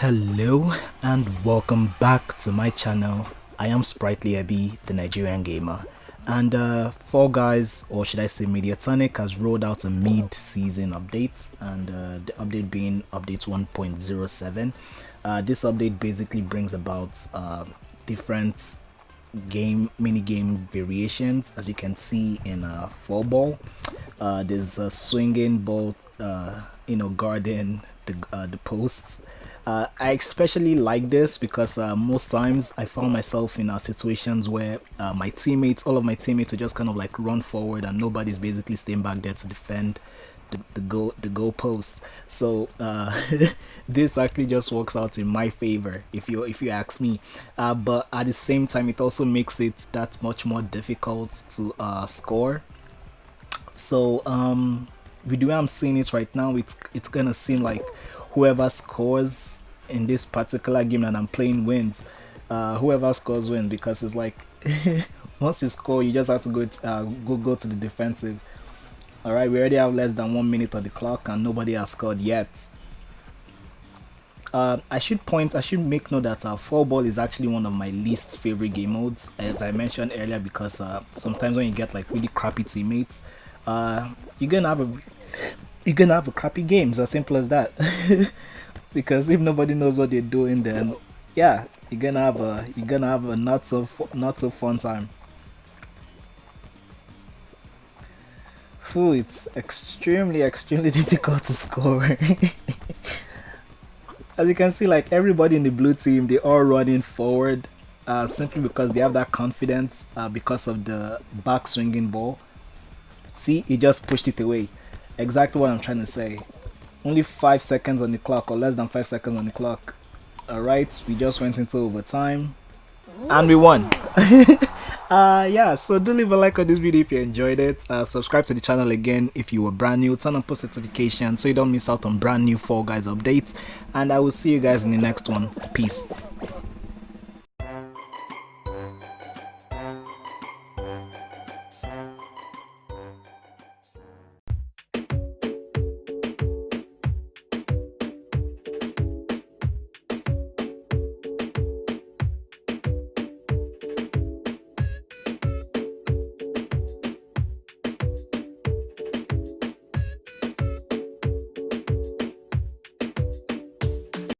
Hello and welcome back to my channel. I am Sprightly Ebi, the Nigerian gamer. And uh, Fall Guys, or should I say Mediatonic, has rolled out a mid-season update, and uh, the update being update 1.07. Uh, this update basically brings about uh, different game mini game variations, as you can see in uh, Fall Ball. Uh, there's a swinging ball, uh, you know, guarding the the posts. Uh, I especially like this because uh, most times I found myself in uh, situations where uh, my teammates, all of my teammates, would just kind of like run forward and nobody's basically staying back there to defend the, the goal the goal post. So uh, this actually just works out in my favor if you if you ask me. Uh, but at the same time, it also makes it that much more difficult to score. So um, with the way I'm seeing it right now, it's it's gonna seem like whoever scores in this particular game that I'm playing wins. Uh, whoever scores wins because it's like once you score, you just have to go to, uh, go go to the defensive. All right, we already have less than one minute on the clock and nobody has scored yet. Uh, I should point, I should make note that uh, ball is actually one of my least favorite game modes, as I mentioned earlier, because uh, sometimes when you get like really crappy teammates, uh, you're gonna have a you're gonna have a crappy game. It's as simple as that. because if nobody knows what they're doing, then yeah, you're gonna have a you're gonna have a not so not so fun time. Whew, it's extremely extremely difficult to score. As you can see, like everybody in the blue team, they are running forward uh, simply because they have that confidence uh, because of the back swinging ball. See, he just pushed it away exactly what I'm trying to say. Only 5 seconds on the clock or less than 5 seconds on the clock. Alright, we just went into overtime. And we won. uh yeah so do leave a like on this video if you enjoyed it uh, subscribe to the channel again if you were brand new turn on post notifications so you don't miss out on brand new fall guys updates and i will see you guys in the next one peace